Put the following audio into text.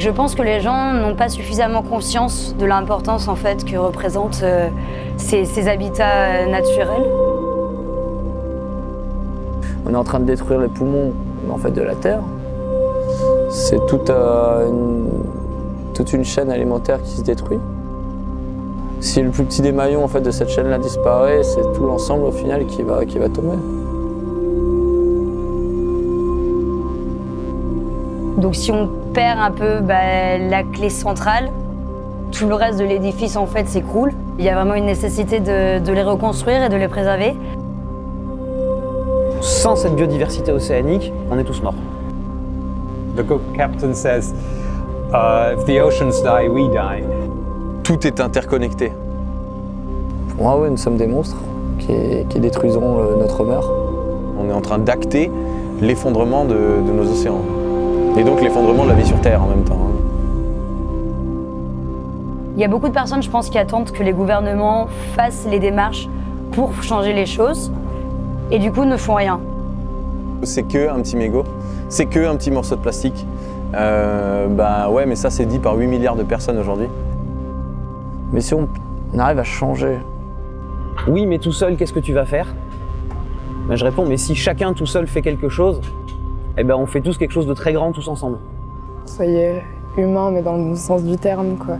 Je pense que les gens n'ont pas suffisamment conscience de l'importance en fait que représentent euh, ces, habitats euh, naturels. On est en train de détruire les poumons de la Terre. C'est toute, euh, une, toute une chaîne alimentaire qui se détruit. Si le plus petit des maillons en fait, de cette chaîne-là disparaît, c'est tout l'ensemble au final qui va, qui va tomber. Donc si on perd un peu bah, la clé centrale, tout le reste de l'édifice en fait s'écroule. Il y a vraiment une nécessité de, de les reconstruire et de les préserver. Sans cette biodiversité océanique, on est tous morts. The good captain says, uh, if the oceans die, we die. Tout est interconnecté. Pour moi, oui, nous sommes des monstres qui, qui détruiseront le- notre mer. On est en train d'acter l'effondrement de, de nos océans. Et donc l'effondrement de la vie sur Terre en même temps. hein. Il y a beaucoup de personnes, je pense, qui attendent que les gouvernements fassent les démarches pour changer les choses et du coup ne font rien. C'est que un petit mégot, c'est que un petit morceau de plastique. Euh, bah ouais, mais ça c'est dit par 8 milliards de personnes aujourd'hui. Mais si on arrive à changer, Oui, mais tout seul, qu'est-ce que tu vas faire? Ben, Je réponds, mais si chacun tout seul fait quelque chose, eh ben on fait tous quelque chose de très grand tous ensemble. Soyez humain, mais dans le bon sens du terme, quoi.